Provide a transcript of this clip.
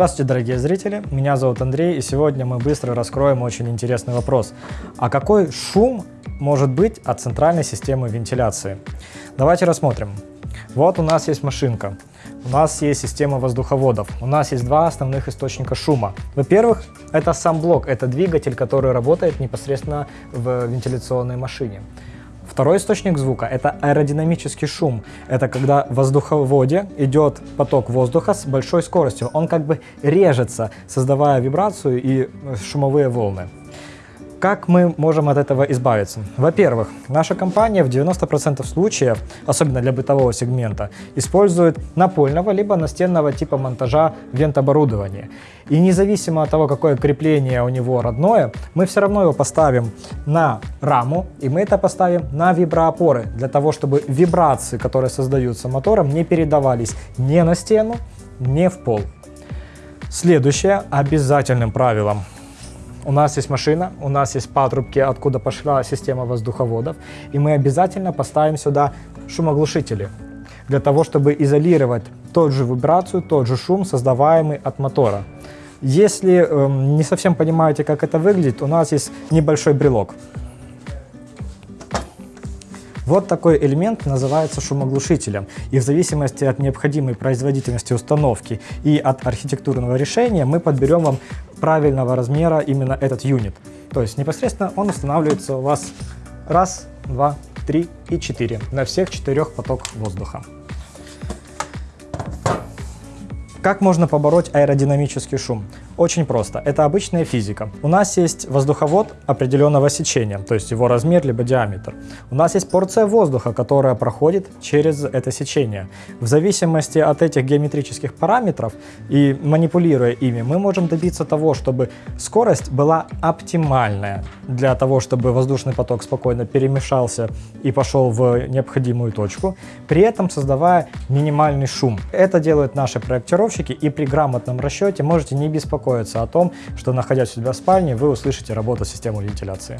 Здравствуйте, дорогие зрители, меня зовут Андрей, и сегодня мы быстро раскроем очень интересный вопрос. А какой шум может быть от центральной системы вентиляции? Давайте рассмотрим. Вот у нас есть машинка, у нас есть система воздуховодов, у нас есть два основных источника шума. Во-первых, это сам блок, это двигатель, который работает непосредственно в вентиляционной машине. Второй источник звука – это аэродинамический шум. Это когда в воздуховоде идет поток воздуха с большой скоростью. Он как бы режется, создавая вибрацию и шумовые волны. Как мы можем от этого избавиться? Во-первых, наша компания в 90% случаев, особенно для бытового сегмента, использует напольного либо настенного типа монтажа вентоборудования. И независимо от того, какое крепление у него родное, мы все равно его поставим на раму, и мы это поставим на виброопоры, для того, чтобы вибрации, которые создаются мотором, не передавались ни на стену, ни в пол. Следующее обязательным правилом у нас есть машина, у нас есть патрубки, откуда пошла система воздуховодов, и мы обязательно поставим сюда шумоглушители, для того, чтобы изолировать тот же вибрацию, тот же шум, создаваемый от мотора. Если э, не совсем понимаете, как это выглядит, у нас есть небольшой брелок. Вот такой элемент называется шумоглушителем. И в зависимости от необходимой производительности установки и от архитектурного решения мы подберем вам правильного размера именно этот юнит. То есть непосредственно он устанавливается у вас раз, два, три и четыре на всех четырех поток воздуха. Как можно побороть аэродинамический шум? Очень просто. Это обычная физика. У нас есть воздуховод определенного сечения, то есть его размер либо диаметр. У нас есть порция воздуха, которая проходит через это сечение. В зависимости от этих геометрических параметров и манипулируя ими, мы можем добиться того, чтобы скорость была оптимальная для того, чтобы воздушный поток спокойно перемешался и пошел в необходимую точку, при этом создавая минимальный шум. Это делают наши проектировщики и при грамотном расчете можете не беспокоиться беспокоиться о том, что находясь у себя в спальне, вы услышите работу системы вентиляции.